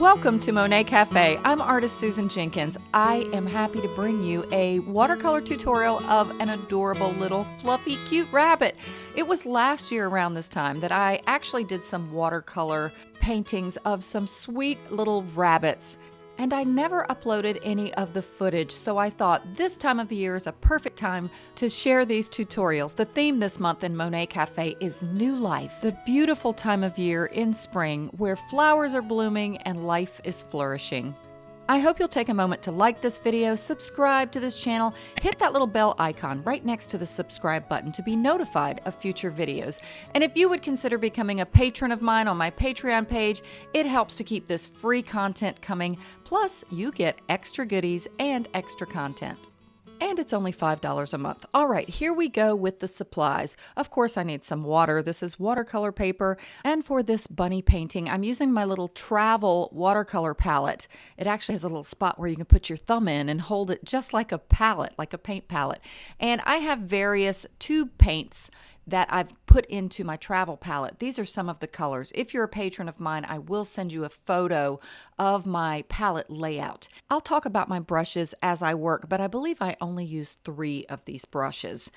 Welcome to Monet Cafe. I'm artist Susan Jenkins. I am happy to bring you a watercolor tutorial of an adorable little fluffy cute rabbit. It was last year around this time that I actually did some watercolor paintings of some sweet little rabbits and I never uploaded any of the footage, so I thought this time of year is a perfect time to share these tutorials. The theme this month in Monet Cafe is New Life, the beautiful time of year in spring where flowers are blooming and life is flourishing. I hope you'll take a moment to like this video, subscribe to this channel, hit that little bell icon right next to the subscribe button to be notified of future videos. And if you would consider becoming a patron of mine on my Patreon page, it helps to keep this free content coming. Plus, you get extra goodies and extra content and it's only $5 a month. All right, here we go with the supplies. Of course, I need some water. This is watercolor paper. And for this bunny painting, I'm using my little travel watercolor palette. It actually has a little spot where you can put your thumb in and hold it just like a palette, like a paint palette. And I have various tube paints that I've put into my travel palette. These are some of the colors. If you're a patron of mine, I will send you a photo of my palette layout. I'll talk about my brushes as I work, but I believe I only use three of these brushes.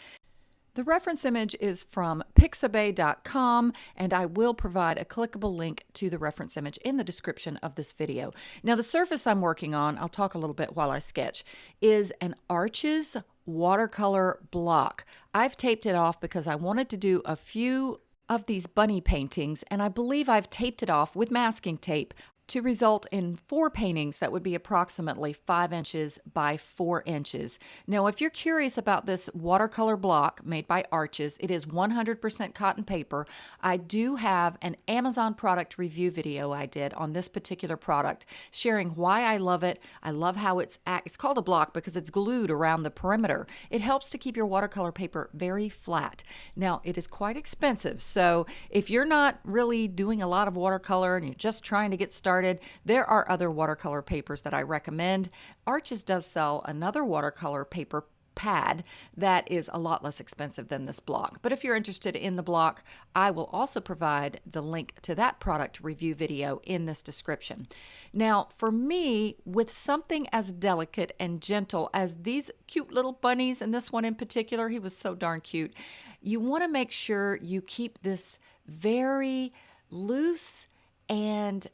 The reference image is from pixabay.com, and I will provide a clickable link to the reference image in the description of this video. Now, the surface I'm working on, I'll talk a little bit while I sketch, is an Arches watercolor block. I've taped it off because I wanted to do a few of these bunny paintings, and I believe I've taped it off with masking tape to result in four paintings that would be approximately five inches by four inches. Now, if you're curious about this watercolor block made by Arches, it is 100% cotton paper. I do have an Amazon product review video I did on this particular product, sharing why I love it. I love how it's it's called a block because it's glued around the perimeter. It helps to keep your watercolor paper very flat. Now, it is quite expensive, so if you're not really doing a lot of watercolor and you're just trying to get started started. There are other watercolor papers that I recommend. Arches does sell another watercolor paper pad that is a lot less expensive than this block. But if you're interested in the block, I will also provide the link to that product review video in this description. Now, for me, with something as delicate and gentle as these cute little bunnies, and this one in particular, he was so darn cute, you want to make sure you keep this very loose and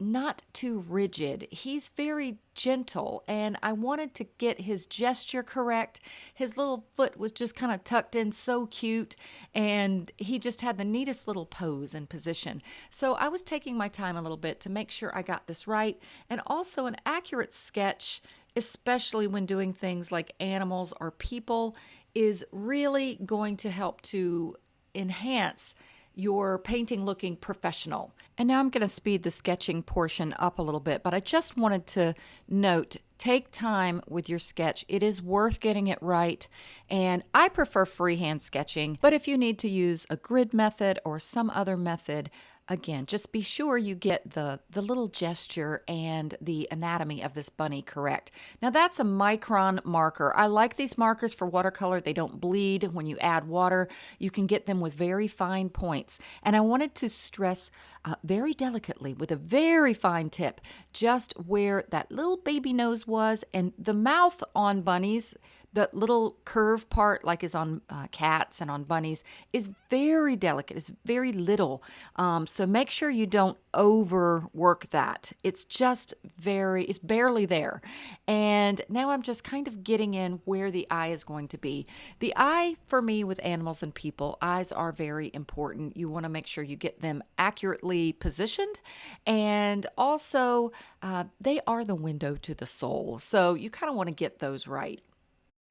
not too rigid. He's very gentle, and I wanted to get his gesture correct. His little foot was just kind of tucked in so cute, and he just had the neatest little pose and position. So I was taking my time a little bit to make sure I got this right, and also an accurate sketch, especially when doing things like animals or people, is really going to help to enhance your painting looking professional. And now I'm going to speed the sketching portion up a little bit, but I just wanted to note take time with your sketch. It is worth getting it right. And I prefer freehand sketching, but if you need to use a grid method or some other method, again, just be sure you get the, the little gesture and the anatomy of this bunny correct. Now that's a micron marker. I like these markers for watercolor. They don't bleed when you add water. You can get them with very fine points. And I wanted to stress uh, very delicately with a very fine tip just where that little baby nose was and the mouth on bunnies the little curve part, like is on uh, cats and on bunnies, is very delicate. It's very little. Um, so make sure you don't overwork that. It's just very, it's barely there. And now I'm just kind of getting in where the eye is going to be. The eye, for me, with animals and people, eyes are very important. You want to make sure you get them accurately positioned. And also, uh, they are the window to the soul. So you kind of want to get those right.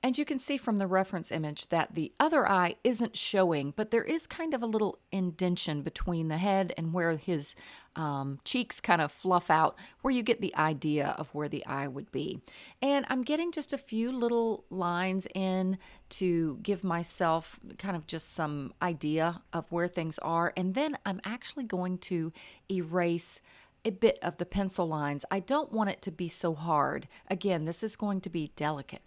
And you can see from the reference image that the other eye isn't showing, but there is kind of a little indention between the head and where his um, cheeks kind of fluff out, where you get the idea of where the eye would be. And I'm getting just a few little lines in to give myself kind of just some idea of where things are. And then I'm actually going to erase a bit of the pencil lines. I don't want it to be so hard. Again, this is going to be delicate.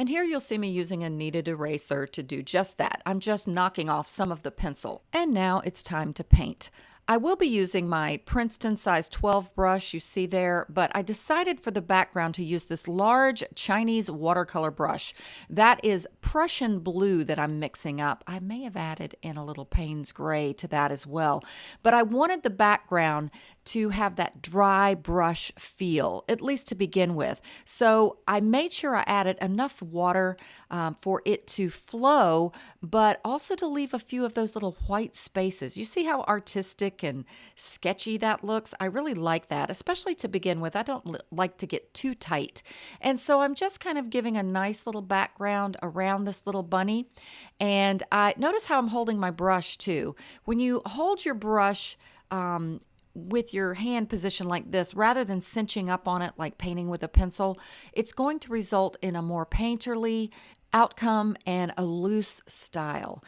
And here you'll see me using a kneaded eraser to do just that. I'm just knocking off some of the pencil. And now it's time to paint. I will be using my Princeton size 12 brush you see there, but I decided for the background to use this large Chinese watercolor brush. That is Prussian blue that I'm mixing up. I may have added in a little Payne's gray to that as well, but I wanted the background to have that dry brush feel, at least to begin with. So I made sure I added enough water um, for it to flow, but also to leave a few of those little white spaces. You see how artistic and sketchy that looks? I really like that, especially to begin with. I don't like to get too tight. And so I'm just kind of giving a nice little background around this little bunny. And I notice how I'm holding my brush too. When you hold your brush, um, with your hand positioned like this, rather than cinching up on it like painting with a pencil, it's going to result in a more painterly outcome and a loose style.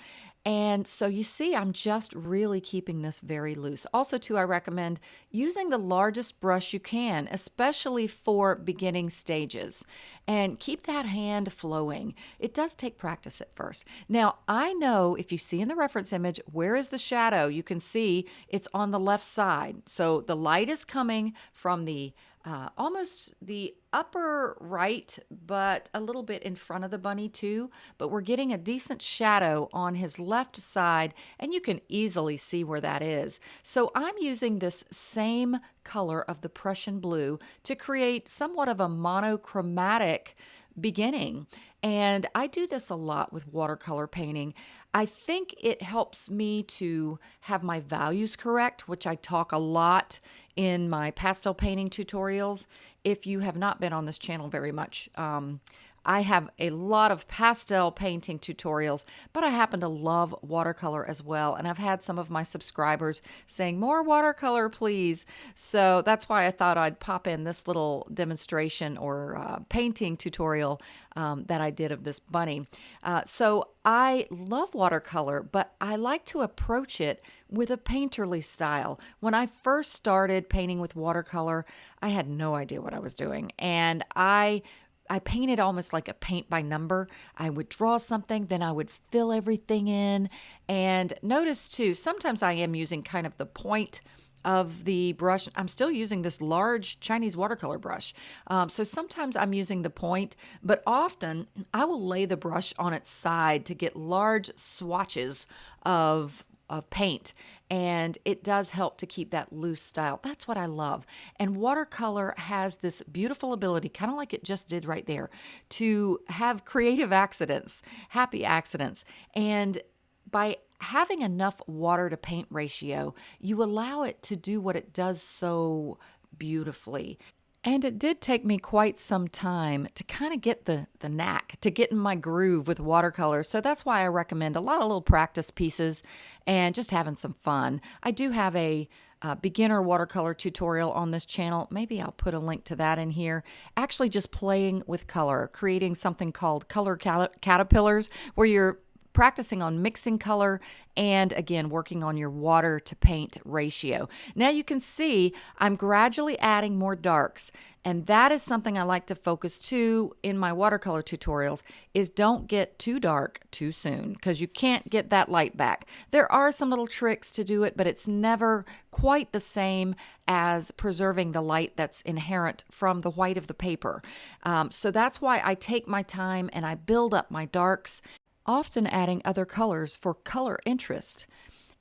And so you see, I'm just really keeping this very loose. Also, too, I recommend using the largest brush you can, especially for beginning stages, and keep that hand flowing. It does take practice at first. Now, I know if you see in the reference image, where is the shadow? You can see it's on the left side. So the light is coming from the uh, almost the upper right, but a little bit in front of the bunny too. But we're getting a decent shadow on his left side, and you can easily see where that is. So I'm using this same color of the Prussian blue to create somewhat of a monochromatic beginning. And I do this a lot with watercolor painting. I think it helps me to have my values correct, which I talk a lot in my pastel painting tutorials. If you have not been on this channel very much, um, I have a lot of pastel painting tutorials, but I happen to love watercolor as well. And I've had some of my subscribers saying, more watercolor, please. So that's why I thought I'd pop in this little demonstration or uh, painting tutorial um, that I did of this bunny. Uh, so I love watercolor, but I like to approach it with a painterly style. When I first started painting with watercolor, I had no idea what I was doing. And I I painted almost like a paint by number. I would draw something, then I would fill everything in. And notice too, sometimes I am using kind of the point of the brush. I'm still using this large Chinese watercolor brush. Um, so sometimes I'm using the point, but often I will lay the brush on its side to get large swatches of of paint and it does help to keep that loose style. That's what I love. And watercolor has this beautiful ability, kind of like it just did right there, to have creative accidents, happy accidents. And by having enough water to paint ratio, you allow it to do what it does so beautifully. And it did take me quite some time to kind of get the, the knack, to get in my groove with watercolors. So that's why I recommend a lot of little practice pieces and just having some fun. I do have a uh, beginner watercolor tutorial on this channel. Maybe I'll put a link to that in here. Actually, just playing with color, creating something called color caterpillars, where you're practicing on mixing color and again working on your water to paint ratio. Now you can see I'm gradually adding more darks and that is something I like to focus too in my watercolor tutorials is don't get too dark too soon because you can't get that light back. There are some little tricks to do it but it's never quite the same as preserving the light that's inherent from the white of the paper. Um, so that's why I take my time and I build up my darks often adding other colors for color interest.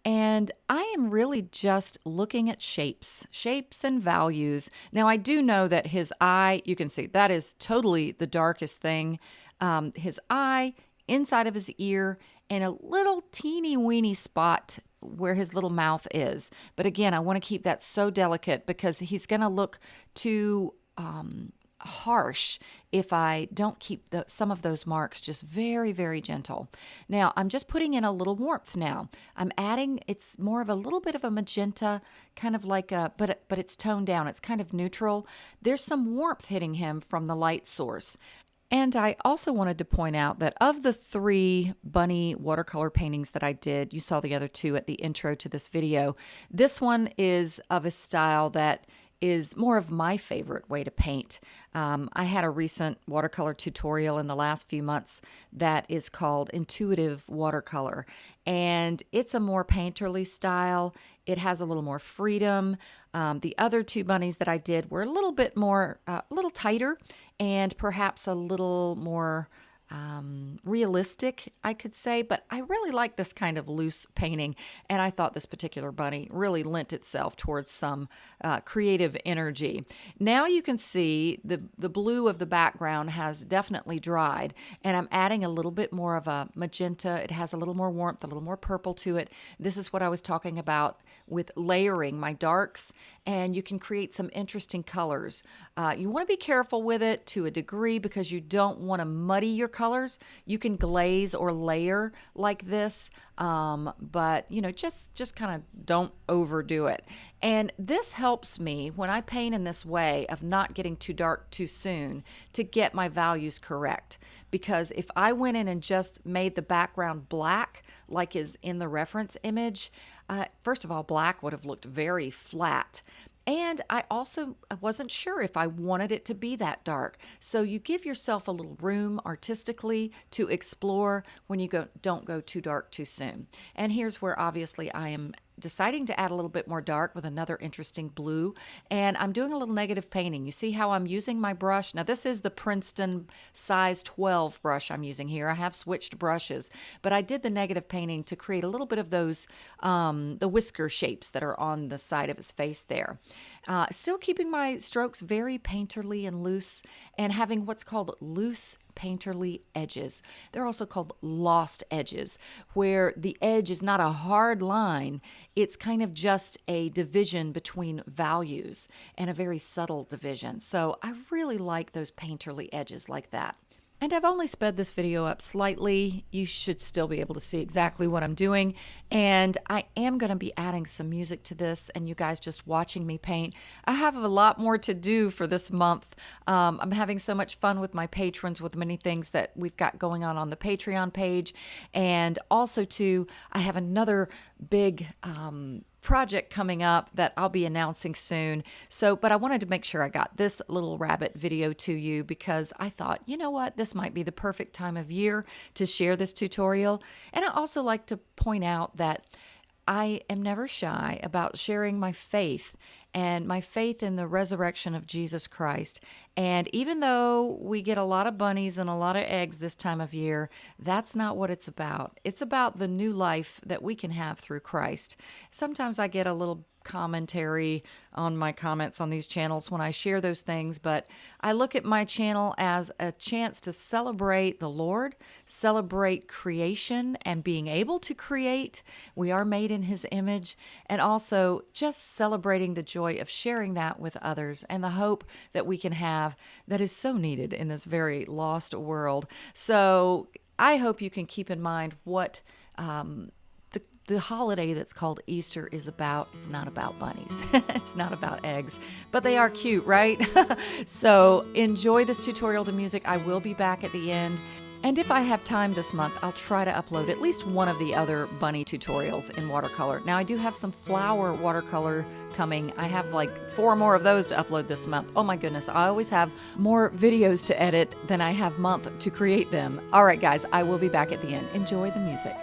And I am really just looking at shapes, shapes and values. Now, I do know that his eye, you can see that is totally the darkest thing. Um, his eye, inside of his ear, and a little teeny weeny spot where his little mouth is. But again, I want to keep that so delicate because he's going to look too um, harsh if I don't keep the, some of those marks just very, very gentle. Now, I'm just putting in a little warmth now. I'm adding, it's more of a little bit of a magenta, kind of like a, but, but it's toned down. It's kind of neutral. There's some warmth hitting him from the light source. And I also wanted to point out that of the three bunny watercolor paintings that I did, you saw the other two at the intro to this video. This one is of a style that is more of my favorite way to paint. Um, I had a recent watercolor tutorial in the last few months that is called Intuitive Watercolor, and it's a more painterly style. It has a little more freedom. Um, the other two bunnies that I did were a little bit more, uh, a little tighter, and perhaps a little more um, realistic, I could say, but I really like this kind of loose painting, and I thought this particular bunny really lent itself towards some uh, creative energy. Now you can see the, the blue of the background has definitely dried, and I'm adding a little bit more of a magenta. It has a little more warmth, a little more purple to it. This is what I was talking about with layering my darks, and you can create some interesting colors. Uh, you want to be careful with it to a degree because you don't want to muddy your colors. You can glaze or layer like this, um, but you know, just just kind of don't overdo it. And this helps me when I paint in this way of not getting too dark too soon to get my values correct. Because if I went in and just made the background black, like is in the reference image, uh, first of all, black would have looked very flat. And I also wasn't sure if I wanted it to be that dark. So you give yourself a little room artistically to explore when you go don't go too dark too soon. And here's where obviously I am deciding to add a little bit more dark with another interesting blue. And I'm doing a little negative painting. You see how I'm using my brush? Now, this is the Princeton size 12 brush I'm using here. I have switched brushes, but I did the negative painting to create a little bit of those, um, the whisker shapes that are on the side of his face there. Uh, still keeping my strokes very painterly and loose and having what's called loose painterly edges. They're also called lost edges, where the edge is not a hard line, it's kind of just a division between values and a very subtle division. So I really like those painterly edges like that. And I've only sped this video up slightly. You should still be able to see exactly what I'm doing. And I am going to be adding some music to this and you guys just watching me paint. I have a lot more to do for this month. Um, I'm having so much fun with my patrons with many things that we've got going on on the Patreon page. And also too, I have another big um, project coming up that I'll be announcing soon. So, but I wanted to make sure I got this little rabbit video to you because I thought, you know what, this might be the perfect time of year to share this tutorial. And I also like to point out that I am never shy about sharing my faith and my faith in the resurrection of Jesus Christ. And even though we get a lot of bunnies and a lot of eggs this time of year, that's not what it's about. It's about the new life that we can have through Christ. Sometimes I get a little commentary on my comments on these channels when I share those things, but I look at my channel as a chance to celebrate the Lord, celebrate creation and being able to create. We are made in His image, and also just celebrating the joy of sharing that with others and the hope that we can have that is so needed in this very lost world. So I hope you can keep in mind what. Um, the holiday that's called Easter is about, it's not about bunnies, it's not about eggs, but they are cute, right? so enjoy this tutorial to music. I will be back at the end. And if I have time this month, I'll try to upload at least one of the other bunny tutorials in watercolor. Now, I do have some flower watercolor coming. I have like four more of those to upload this month. Oh my goodness, I always have more videos to edit than I have month to create them. All right, guys, I will be back at the end. Enjoy the music.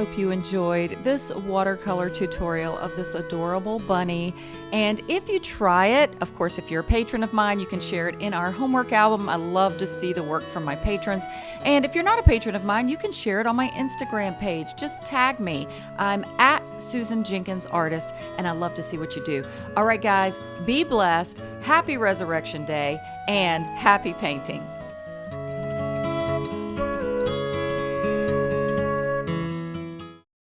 Hope you enjoyed this watercolor tutorial of this adorable bunny. And if you try it, of course, if you're a patron of mine, you can share it in our homework album. I love to see the work from my patrons. And if you're not a patron of mine, you can share it on my Instagram page. Just tag me. I'm at Susan Jenkins Artist, and I love to see what you do. All right, guys, be blessed. Happy Resurrection Day and happy painting.